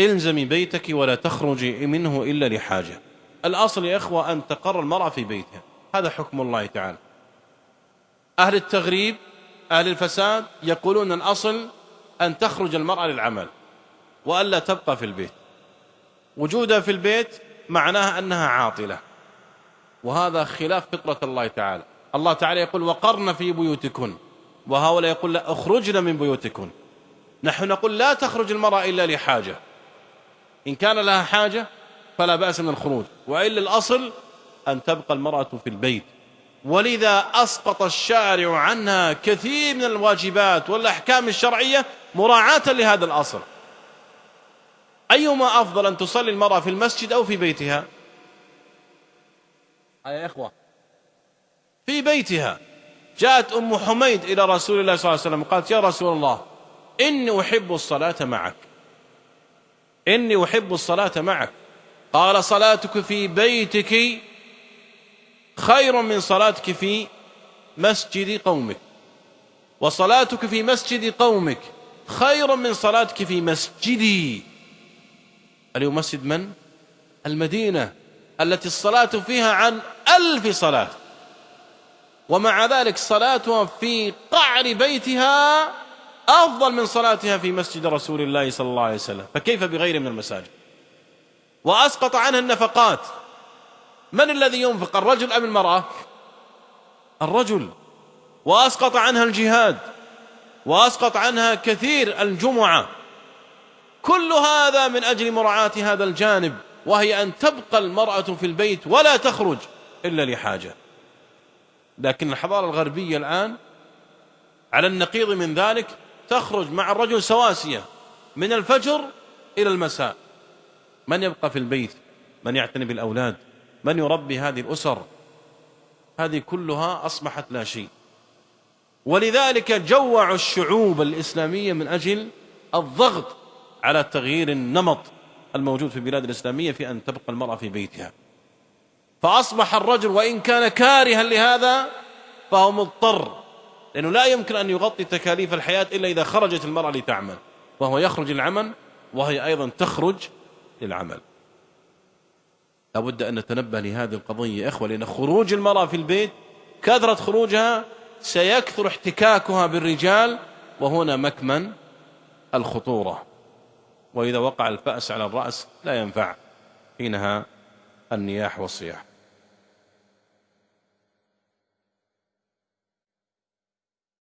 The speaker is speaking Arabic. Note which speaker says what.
Speaker 1: إلزمي بيتك ولا تخرجي منه إلا لحاجة. الأصل يا إخوة أن تقر المرأة في بيتها. هذا حكم الله تعالى. أهل التغريب أهل الفساد يقولون الأصل أن تخرج المرأة للعمل وألا تبقى في البيت. وجودها في البيت معناها أنها عاطلة. وهذا خلاف فطرة الله تعالى. الله تعالى يقول وقرن في بيوتكن. وهؤلاء يقول لا أخرجن من بيوتكن. نحن نقول لا تخرج المرأة إلا لحاجة. إن كان لها حاجة فلا بأس من الخروج. وإلا الأصل أن تبقى المرأة في البيت. ولذا أسقط الشارع عنها كثير من الواجبات والأحكام الشرعية مراعاة لهذا الأصل. أيما أفضل أن تصلي المرأة في المسجد أو في بيتها؟ يا إخوة؟ في بيتها. جاءت أم حميد إلى رسول الله صلى الله عليه وسلم قالت يا رسول الله إني أحب الصلاة معك. إني أحب الصلاة معك. قال صلاتك في بيتك خير من صلاتك في مسجد قومك. وصلاتك في مسجد قومك خير من صلاتك في مسجدي. اليوم مسجد من؟ المدينة التي الصلاة فيها عن ألف صلاة. ومع ذلك صلاتها في قعر بيتها أفضل من صلاتها في مسجد رسول الله صلى الله عليه وسلم. فكيف بغير من المساجد؟ وأسقط عنها النفقات. من الذي ينفق الرجل أم المرأة؟ الرجل. وأسقط عنها الجهاد. وأسقط عنها كثير الجمعة. كل هذا من أجل مراعاة هذا الجانب وهي أن تبقى المرأة في البيت ولا تخرج إلا لحاجة. لكن الحضارة الغربية الآن على النقيض من ذلك تخرج مع الرجل سواسية من الفجر إلى المساء. من يبقى في البيت؟ من يعتني بالأولاد؟ من يربي هذه الأسر؟ هذه كلها أصبحت لا شيء. ولذلك جوعوا الشعوب الإسلامية من أجل الضغط على تغيير النمط الموجود في البلاد الإسلامية في أن تبقى المرأة في بيتها. فأصبح الرجل وإن كان كارها لهذا فهو مضطر لأنه لا يمكن أن يغطي تكاليف الحياة إلا إذا خرجت المرأة لتعمل. فهو يخرج للعمل وهي أيضا تخرج للعمل. لابد أن نتنبه لهذه القضية إخوة لأن خروج المرأة في البيت كثرة خروجها سيكثر احتكاكها بالرجال وهنا مكمن الخطورة. وإذا وقع الفأس على الرأس لا ينفع حينها النياح والصياح.